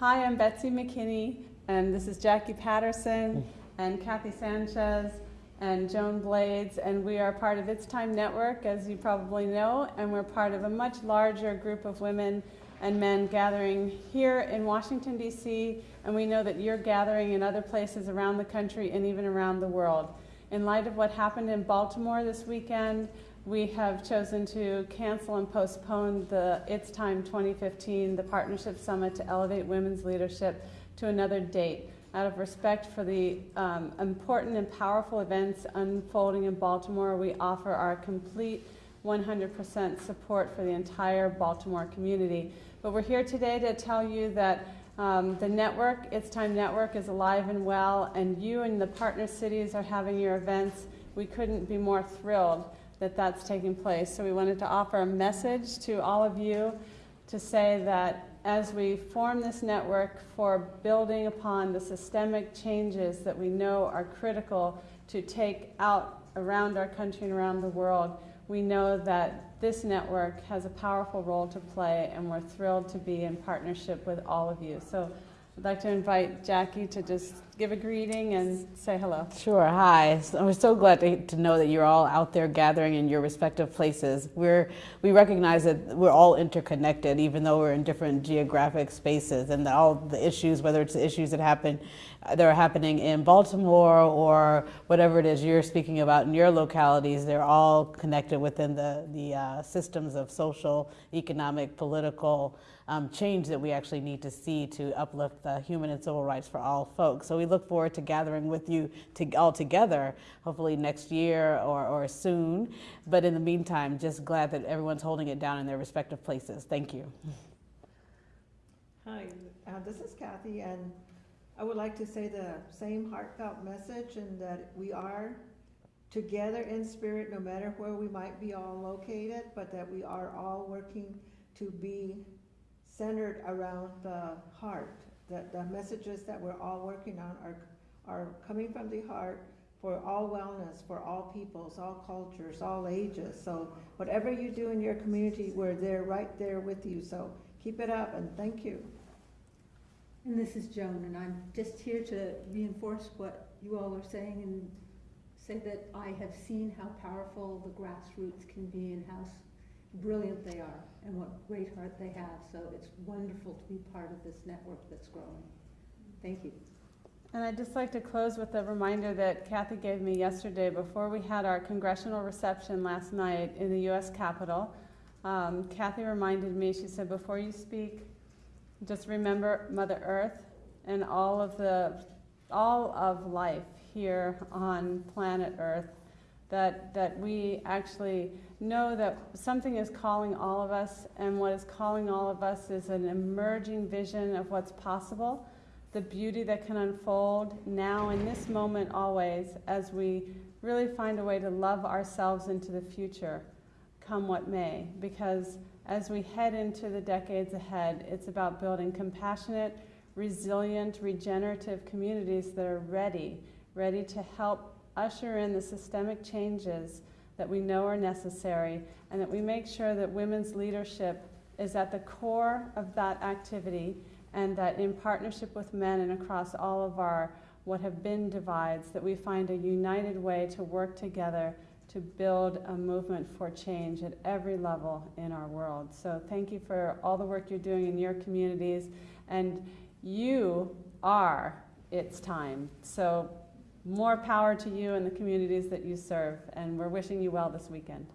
Hi, I'm Betsy McKinney, and this is Jackie Patterson and Kathy Sanchez and Joan Blades, and we are part of It's Time Network, as you probably know, and we're part of a much larger group of women and men gathering here in Washington, D.C., and we know that you're gathering in other places around the country and even around the world. In light of what happened in Baltimore this weekend, we have chosen to cancel and postpone the It's Time 2015, the Partnership Summit to Elevate Women's Leadership, to another date out of respect for the um, important and powerful events unfolding in Baltimore, we offer our complete 100% support for the entire Baltimore community. But we're here today to tell you that um, the network, It's Time Network, is alive and well, and you and the partner cities are having your events. We couldn't be more thrilled that that's taking place. So we wanted to offer a message to all of you to say that as we form this network for building upon the systemic changes that we know are critical to take out around our country and around the world, we know that this network has a powerful role to play and we're thrilled to be in partnership with all of you. So I'd like to invite Jackie to just give a greeting and say hello. Sure. Hi. So we're so glad to, to know that you're all out there gathering in your respective places. We're we recognize that we're all interconnected, even though we're in different geographic spaces, and all the issues, whether it's the issues that happen that are happening in Baltimore or whatever it is you're speaking about in your localities, they're all connected within the the uh, systems of social, economic, political um, change that we actually need to see to uplift the human and civil rights for all folks. So we look forward to gathering with you to, all together, hopefully next year or, or soon. But in the meantime, just glad that everyone's holding it down in their respective places. Thank you. Hi, uh, this is Kathy, and I would like to say the same heartfelt message and that we are together in spirit no matter where we might be all located, but that we are all working to be centered around the heart. That the messages that we're all working on are, are coming from the heart for all wellness, for all peoples, all cultures, all ages. So whatever you do in your community, we're there, right there with you. So keep it up and thank you. And this is Joan, and I'm just here to reinforce what you all are saying and say that I have seen how powerful the grassroots can be and how brilliant they are and what great heart they have. So it's wonderful to be part of this network that's growing. Thank you. And I'd just like to close with a reminder that Kathy gave me yesterday before we had our congressional reception last night in the U.S. Capitol. Um, Kathy reminded me, she said, before you speak, just remember Mother Earth and all of the all of life here on planet Earth that, that we actually know that something is calling all of us, and what is calling all of us is an emerging vision of what's possible, the beauty that can unfold now in this moment always as we really find a way to love ourselves into the future, come what may. Because as we head into the decades ahead, it's about building compassionate, resilient, regenerative communities that are ready, ready to help usher in the systemic changes that we know are necessary and that we make sure that women's leadership is at the core of that activity and that in partnership with men and across all of our what have been divides that we find a united way to work together to build a movement for change at every level in our world. So thank you for all the work you're doing in your communities and you are it's time. So more power to you and the communities that you serve, and we're wishing you well this weekend.